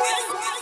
Bye.